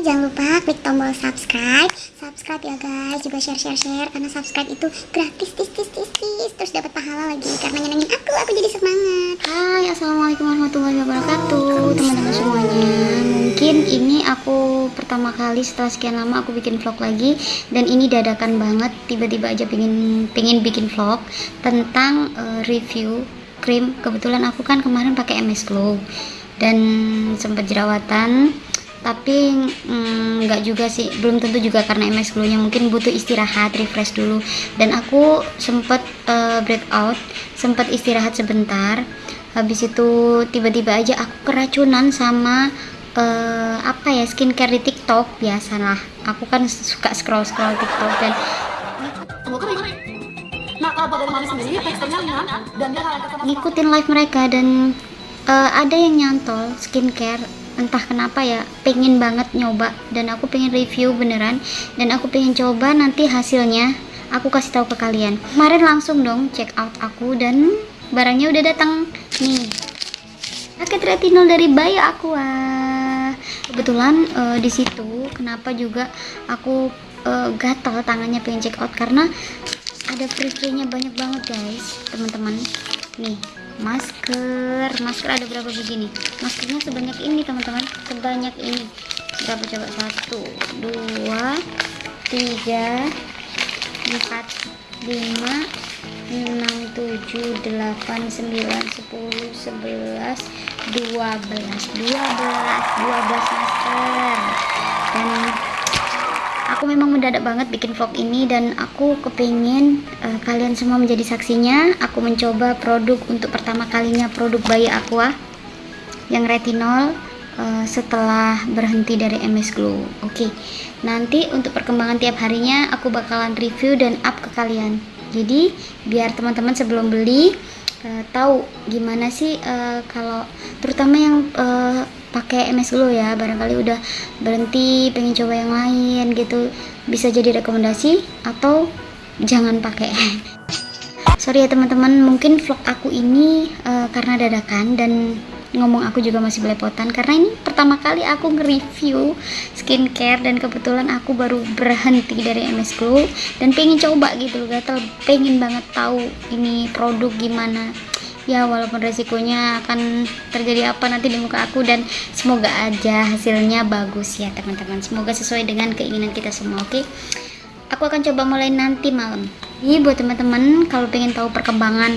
Jangan lupa klik tombol subscribe. Subscribe ya guys. Juga share-share-share Karena subscribe itu gratis tis, tis, tis, tis. Terus dapat pahala lagi Karena nyenengin aku. Aku jadi semangat. Hai Assalamualaikum warahmatullahi wabarakatuh Teman-teman semuanya. Mungkin ini aku pertama kali Setelah sekian lama aku bikin vlog lagi Dan ini dadakan banget. Tiba-tiba aja pengen, pengen bikin vlog Tentang uh, review krim. Kebetulan aku kan kemarin pakai MS Glow Dan sempat jerawatan tapi mm, nggak mm, juga sih. Belum tentu juga karena MS Glow nya mungkin butuh istirahat refresh dulu. Dan aku sempat uh, breakout sempat istirahat sebentar. Habis itu tiba-tiba aja aku keracunan sama uh, apa ya skincare di TikTok biasalah. Aku kan suka scroll scroll TikTok dan ngikutin live mereka dan uh, ada yang nyantol skincare entah kenapa ya pengen banget nyoba. Dan aku pengen review beneran. Dan aku pengen coba nanti hasilnya. Aku kasih tahu ke kalian. Kemarin langsung dong check out aku dan barangnya udah datang. Nih. Paket retinol dari Bayo Aqua. Kebetulan uh, di situ kenapa juga aku uh, gatal tangannya pengen check out. Karena ada free-free-nya banyak banget guys. Teman-teman nih masker. Masker ada berapa begini? Maskernya sebanyak ini teman-teman. Sebanyak ini. Berapa coba. Satu dua tiga empat lima enam tujuh delapan sembilan sepuluh sebelas dua belas. Dua belas. Dua belas masker. Dan aku memang mendadak banget bikin vlog ini dan aku kepingin uh, kalian semua menjadi saksinya aku mencoba produk untuk pertama kalinya produk bayi aqua yang retinol uh, setelah berhenti dari MS Glow oke okay. nanti untuk perkembangan tiap harinya aku bakalan review dan up ke kalian jadi biar teman-teman sebelum beli uh, tahu gimana sih uh, kalau terutama yang uh, pakai MS Glow ya barangkali udah berhenti pengen coba yang lain gitu. Bisa jadi rekomendasi atau jangan pakai. Sorry ya teman-teman mungkin vlog aku ini uh, karena dadakan dan ngomong aku juga masih belepotan. Karena ini pertama kali aku nge-review skincare dan kebetulan aku baru berhenti dari MS Glow dan pengen coba gitu gatel. Pengen banget tahu ini produk gimana ya walaupun resikonya akan terjadi apa nanti di muka aku dan semoga aja hasilnya bagus ya teman-teman. Semoga sesuai dengan keinginan kita semua oke? Okay? aku akan coba mulai nanti malam. Ini buat teman-teman kalau pengen tahu perkembangan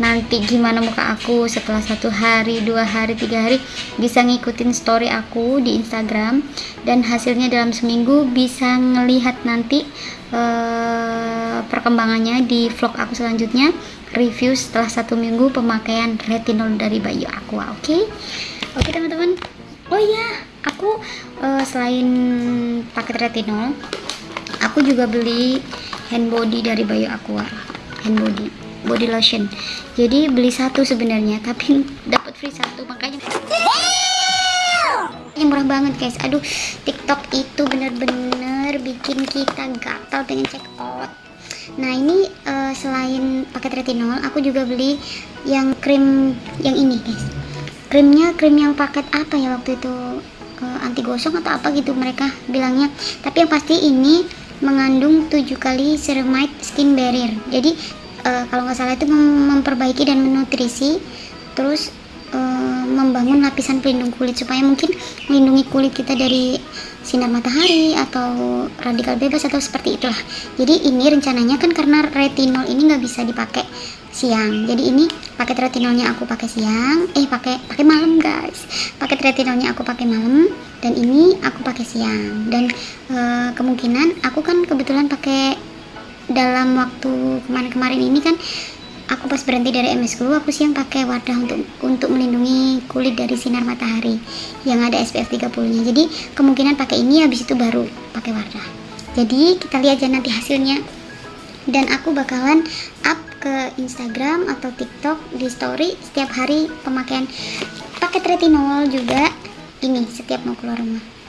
nanti gimana muka aku setelah satu hari dua hari tiga hari bisa ngikutin story aku di Instagram. Dan hasilnya dalam seminggu bisa ngelihat nanti uh, perkembangannya di vlog aku selanjutnya review setelah satu minggu pemakaian retinol dari Bayu Aqua oke? Okay? oke okay, teman-teman. Oh iya aku uh, selain paket retinol aku juga beli hand body dari Bayu Aqua hand body body lotion. Jadi beli satu sebenarnya tapi dapat free satu makanya yang murah banget guys. Aduh tiktok itu bener-bener bikin kita gatal pengen check out nah ini uh, selain paket retinol aku juga beli yang krim yang ini guys. Krimnya krim yang paket apa ya waktu itu? Uh, anti gosong atau apa gitu mereka bilangnya. Tapi yang pasti ini mengandung 7 kali ceramide skin barrier. Jadi uh, kalau nggak salah itu mem memperbaiki dan menutrisi terus membangun lapisan pelindung kulit supaya mungkin melindungi kulit kita dari sinar matahari atau radikal bebas atau seperti itulah. Jadi ini rencananya kan karena retinol ini nggak bisa dipakai siang. Jadi ini paket retinolnya aku pakai siang eh pakai pakai malam guys. Paket retinolnya aku pakai malam dan ini aku pakai siang. Dan e, kemungkinan aku kan kebetulan pakai dalam waktu kemarin-kemarin ini kan aku pas berhenti dari MS aku siang pakai wadah untuk untuk melindungi kulit dari sinar matahari yang ada SPF 30 nya jadi kemungkinan pakai ini habis itu baru pakai wadah. Jadi kita lihat aja nanti hasilnya. Dan aku bakalan up ke Instagram atau TikTok di story setiap hari pemakaian. Paket retinol juga ini setiap mau keluar rumah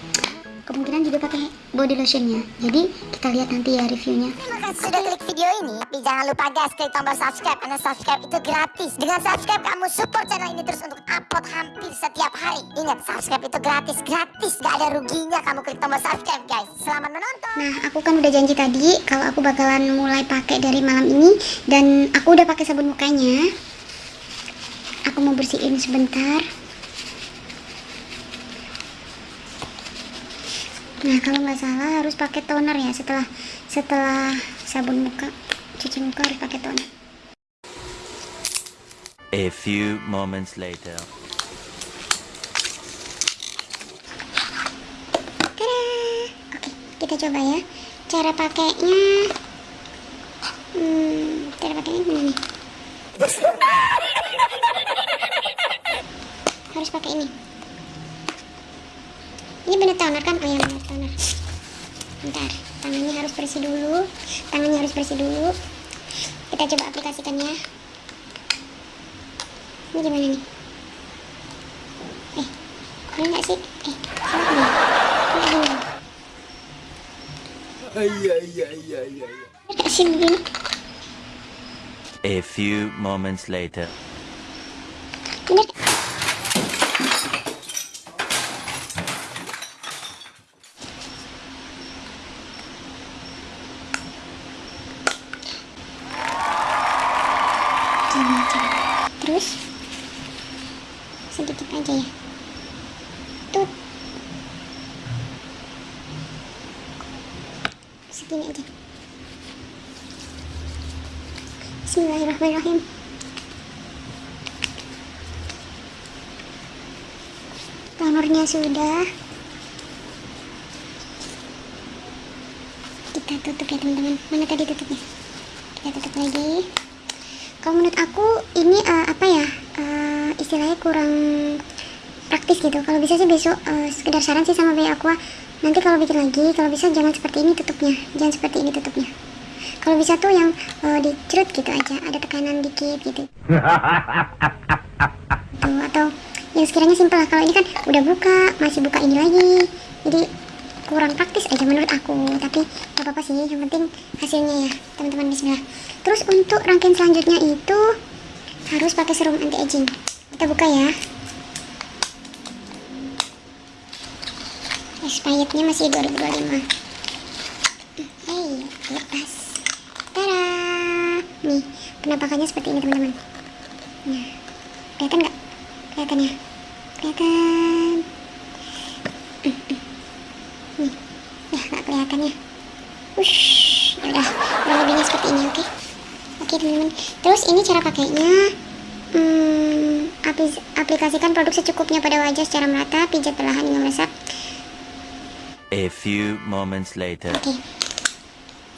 kemungkinan juga pakai body lotionnya. Jadi kita lihat nanti ya reviewnya. Terima kasih sudah klik video ini. Tapi jangan lupa guys klik tombol subscribe. Karena subscribe itu gratis. Dengan subscribe kamu support channel ini terus untuk upload hampir setiap hari. Ingat subscribe itu gratis. Gratis. Gak ada ruginya kamu klik tombol subscribe guys. Selamat menonton. Nah, aku kan udah janji tadi kalau aku bakalan mulai pakai dari malam ini. Dan aku udah pakai sabun mukanya. Aku mau bersihin sebentar. Nah, kalau nggak salah harus pakai toner ya setelah setelah sabun muka, cuci muka harus pakai toner. A few moments later. Tada! Oke, kita coba ya. Cara pakainya Hmm, cara pakainya gimana nih? Harus pakai ini. Ini bener toner kan? Oh ya bener toner. Bentar, tangannya harus bersih dulu. Tangannya harus bersih dulu. Kita coba aplikasikannya. Ini gimana nih? Eh, ini enggak sih? Eh, salah nih. Ini gini. Enggak sih begini. A few moments later. Bener. Gini aja. Terus sedikit aja ya. Tut. Segini aja. Bismillahirrahmanirrahim. Tonernya sudah. Kita tutup ya teman-teman. Mana tadi tutupnya? Kita tutup lagi. Kalau menurut aku ini eh, apa ya? eh, istilahnya kurang praktis gitu. Kalau bisa sih besok eh, sekedar saran sih sama Bayi Aqua. Nanti kalau bikin lagi, kalau bisa jangan seperti ini tutupnya. Jangan seperti ini tutupnya. Kalau bisa tuh yang eh, dicerut gitu aja, ada tekanan dikit gitu. Tuh, atau yang sekiranya simpel lah. Kalau ini kan udah buka, masih buka ini lagi. Jadi kurang praktis aja menurut aku. Tapi gak apa-apa sih, yang penting hasilnya ya, teman-teman bismillah. Terus untuk rangkaian selanjutnya itu harus pakai serum anti aging. Kita buka ya. Expirednya masih 2025. Hei, lepas. Tada! Nih, penampakannya seperti ini teman-teman. Nah, kelihatan nggak? Kelihatan ya? Kelihatan. Mm, mm. Nih, ya nggak kelihatan ya. Wush, ya udah, kurang lebihnya seperti ini, oke? Oke teman-teman. Terus ini cara pakainya. Hmm, aplikasikan produk secukupnya pada wajah secara merata, pijat perlahan hingga meresap. A few moments later. Oke.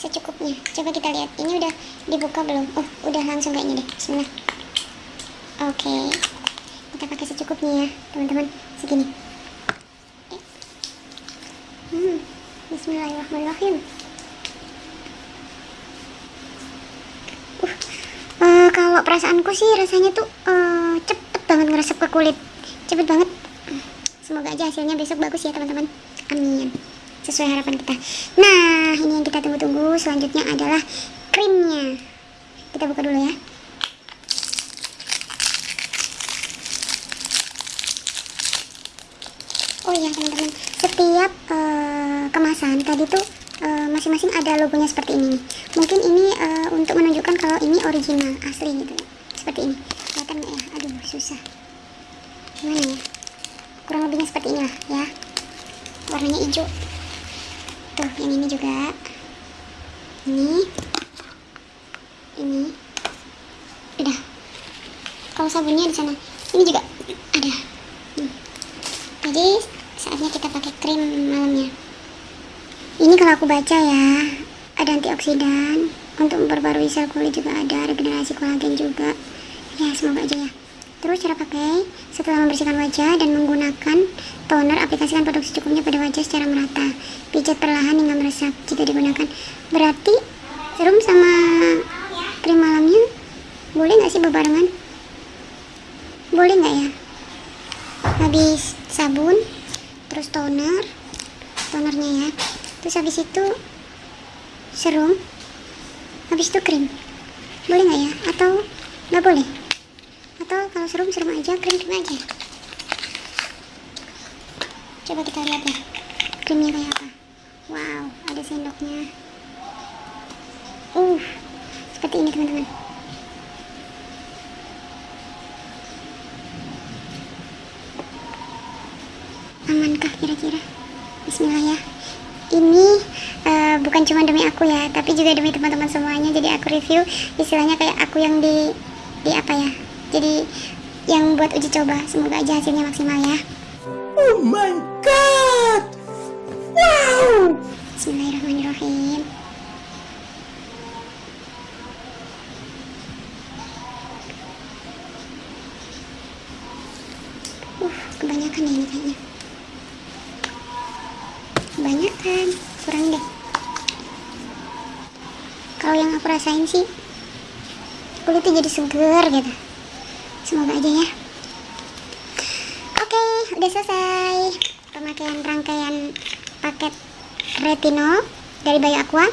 Secukupnya. Coba kita lihat. Ini udah dibuka belum? Oh, udah langsung kayaknya deh. Bismillah. Oke. Kita pakai secukupnya ya, teman-teman. Segini. Oke. Hmm. Bismillahirrahmanirrahim. Uh, eh, kalau perasaanku sih rasanya tuh eh, cepet banget ngeresep ke kulit. Cepet banget. Semoga aja hasilnya besok bagus ya teman-teman. Amin. Sesuai harapan kita. Nah, ini yang kita tunggu-tunggu. Selanjutnya adalah krimnya. Kita buka dulu ya. Oh iya teman-teman, setiap eh, kemasan tadi tuh eh, masing-masing ada logonya seperti ini. nih. Mungkin ini eh, untuk menunjukkan kalau ini original, asli gitu. Seperti ini. Kelihatan ya? Aduh, susah. Gimana ya? Kurang lebihnya seperti ini lah ya. Warnanya hijau. Tuh, yang ini juga. Ini. Ini. Udah. Kalau sabunnya di sana. Ini juga ada. Hmm. Jadi saatnya kita pakai krim malamnya. Ini kalau aku baca ya, ada antioksidan untuk memperbarui sel kulit juga ada, regenerasi kolagen juga. Ya semoga aja ya. Terus cara pakai, setelah membersihkan wajah dan menggunakan toner, aplikasikan produk secukupnya pada wajah secara merata. Pijat perlahan hingga meresap jika digunakan. Berarti serum sama krim malamnya boleh nggak sih berbarengan? Boleh nggak ya? Habis sabun, terus toner, tonernya ya terus habis itu serum habis itu krim boleh nggak ya atau nggak boleh atau kalau serum serum aja krim krim aja. Coba kita lihat ya krimnya kayak apa. Wow ada sendoknya. Uh seperti ini teman-teman. Amankah kira-kira? Bismillah ya. Ini uh, bukan cuma demi aku ya tapi juga demi teman-teman semuanya. Jadi aku review istilahnya kayak aku yang di di apa ya jadi yang buat uji coba semoga aja hasilnya maksimal ya. Oh my god! Wow! Bismillahirrahmanirrahim. Uh, kebanyakan ya ini kayaknya. Kebanyakan, kurang deh. Kalau yang aku rasain sih Kulitnya jadi seger gitu Semoga aja ya Oke, udah selesai pemakaian rangkaian paket retinol dari Bayu Aqua.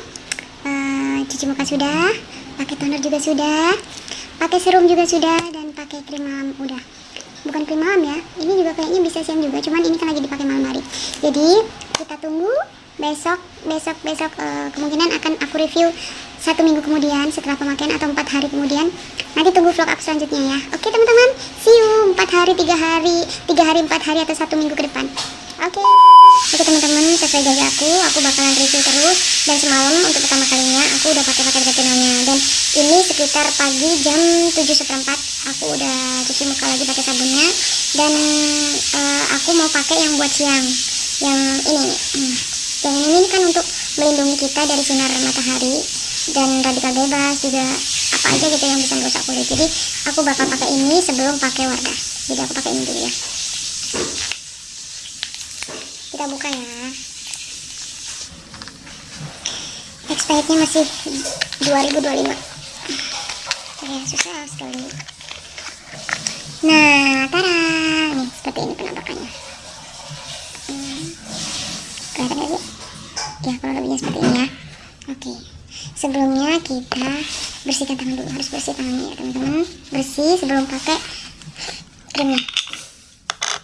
Eh, cuci muka sudah, pakai toner juga sudah, pakai serum juga sudah, dan pakai krim malam udah. Bukan krim malam ya, ini juga kayaknya bisa siang juga, cuman ini kan lagi dipakai malam hari. Jadi kita tunggu besok, besok, besok eh, kemungkinan akan aku review satu minggu kemudian setelah pemakaian atau empat hari kemudian nanti tunggu vlog aku selanjutnya ya. Oke teman-teman see you empat hari tiga hari tiga hari empat hari atau satu minggu ke depan. Oke. Oke teman-teman sesuai janji aku aku bakalan review terus dan semalam untuk pertama kalinya aku udah pakai pakai retinolnya dan ini sekitar pagi jam tujuh seperempat aku udah cuci muka lagi pakai sabunnya. Dan eh, aku mau pakai yang buat siang yang ini. Hmm. yang ini kan untuk melindungi kita dari sinar matahari dan radikal bebas juga apa aja gitu yang bisa merusak kulit. Jadi aku bakal pakai ini sebelum pakai Wardah jadi aku pakai ini dulu ya. Kita buka ya. Expirednya masih 2025 ya susah sekali. Nah tara. Nih seperti ini penampakannya. Hmm. kelihatan gak sih? Ya kalau lebihnya seperti ini ya. Oke sebelumnya kita bersihkan tangan dulu harus bersih tangannya ya teman-teman. Bersih sebelum pakai krimnya.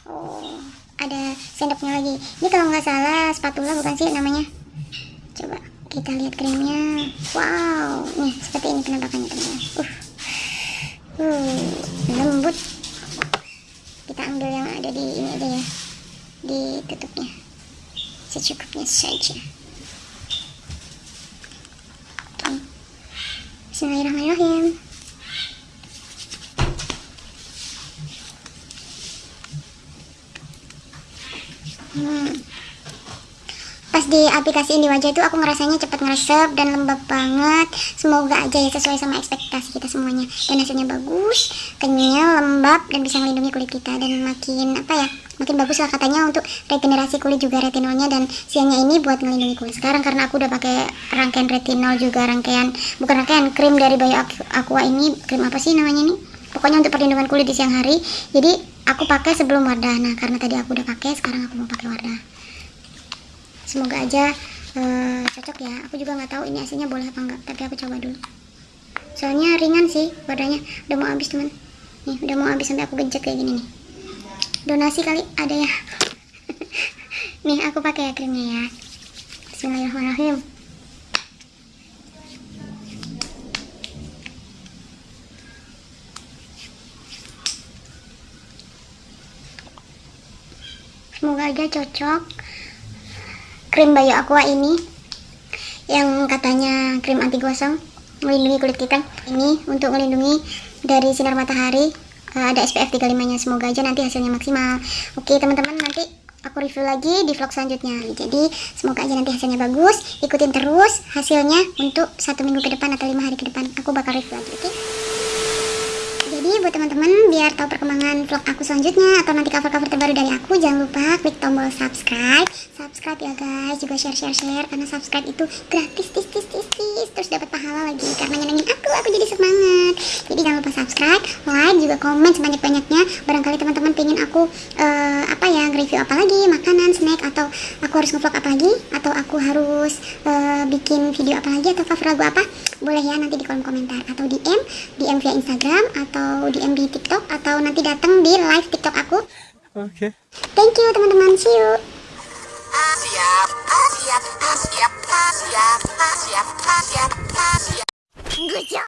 Oh ada sendoknya lagi. Ini kalau nggak salah spatula bukan sih namanya? Coba kita lihat krimnya. Wow nih seperti ini penampakannya teman-teman. Uh. uh lembut. Kita ambil yang ada di ini aja ya di tutupnya. Secukupnya saja Bismillahirrahmanirrahim. Hmm. Di aplikasiin di wajah itu aku ngerasanya cepat ngeresep dan lembab banget. Semoga aja ya sesuai sama ekspektasi kita semuanya. Dan hasilnya bagus, kenyal, lembab dan bisa melindungi kulit kita dan makin apa ya? Makin bagus lah katanya untuk regenerasi kulit juga retinolnya dan siangnya ini buat melindungi kulit. Sekarang karena aku udah pakai rangkaian retinol juga rangkaian bukan rangkaian krim dari Bayu Aqua ini krim apa sih namanya nih? Pokoknya untuk perlindungan kulit di siang hari. Jadi aku pakai sebelum Wardah. Nah karena tadi aku udah pakai, sekarang aku mau pakai Wardah semoga aja uh, cocok ya. Aku juga nggak tahu ini aslinya boleh apa enggak tapi aku coba dulu. Soalnya ringan sih wadahnya udah mau habis teman. Nih udah mau habis. Sampai aku gencet kayak gini nih. Donasi kali ada ya. Nih aku pakai ya krimnya ya. Bismillahirrahmanirrahim. Semoga aja cocok krim Bayu Aqua ini yang katanya krim anti gosong melindungi kulit kita. Ini untuk melindungi dari sinar matahari. Uh, ada SPF 35 nya semoga aja nanti hasilnya maksimal. Oke teman-teman nanti aku review lagi di vlog selanjutnya. Jadi semoga aja nanti hasilnya bagus. Ikutin terus hasilnya untuk satu minggu ke depan atau lima hari ke depan. Aku bakal review lagi oke? jadi lagi buat teman-teman biar tahu perkembangan vlog aku selanjutnya atau nanti cover-cover terbaru dari aku jangan lupa klik tombol subscribe. Subscribe ya guys. Juga share share share karena subscribe itu gratis tis tis tis tis. Terus dapat pahala lagi karena nyenengin aku aku jadi semangat. Jadi jangan lupa subscribe like juga komen sebanyak banyaknya barangkali teman-teman pengen aku eh, apa ya review apa lagi makanan snack atau aku harus ngevlog apa lagi atau aku harus eh, bikin video apa lagi atau cover lagu apa boleh ya nanti di kolom komentar atau DM DM via Instagram atau atau DM di TikTok atau nanti datang di live TikTok aku. Oke. Okay. Thank you teman-teman. See you. Siap, siap, siap, siap, siap, siap, siap.